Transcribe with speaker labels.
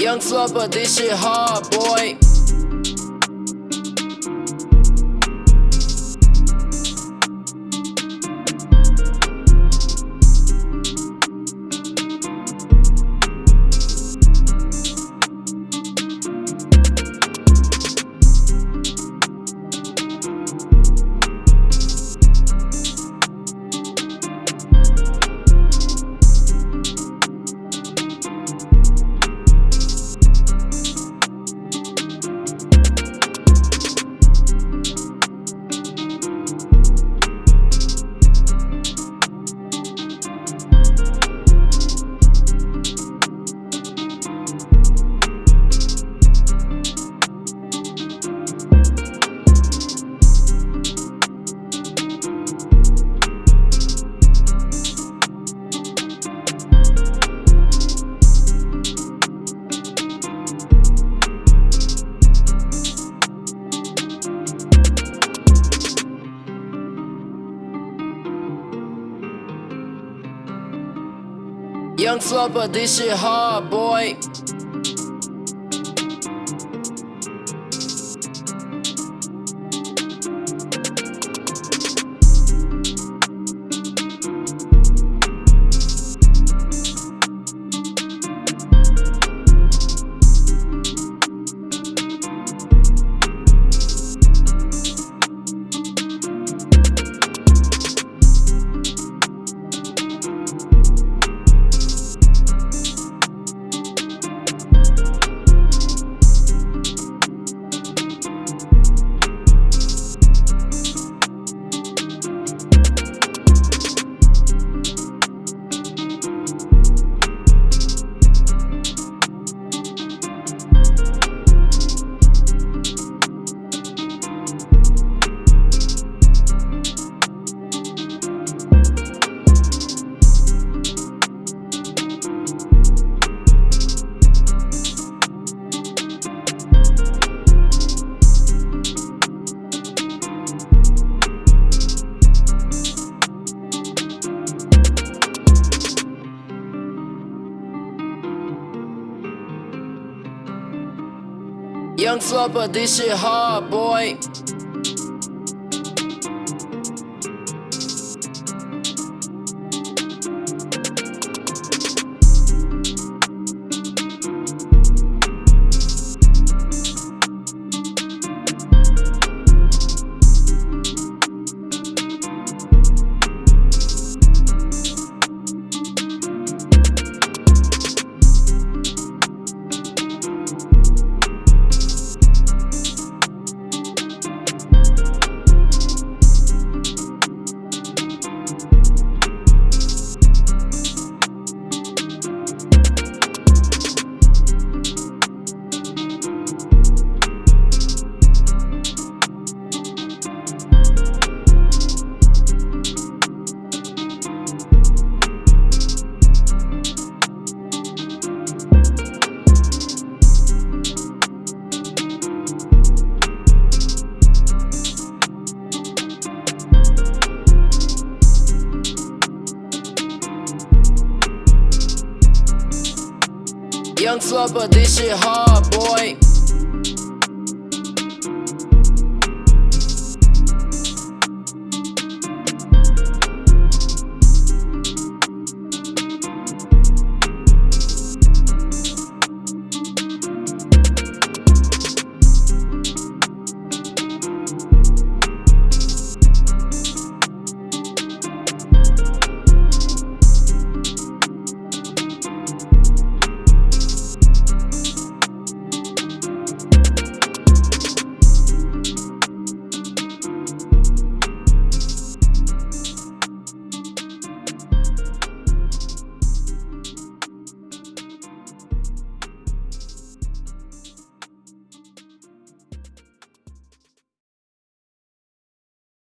Speaker 1: Young slut, but this shit hard, boy. Young flopper, this shit hard, boy. Young but this shit hard, boy. Young slut, but this shit hard, boy.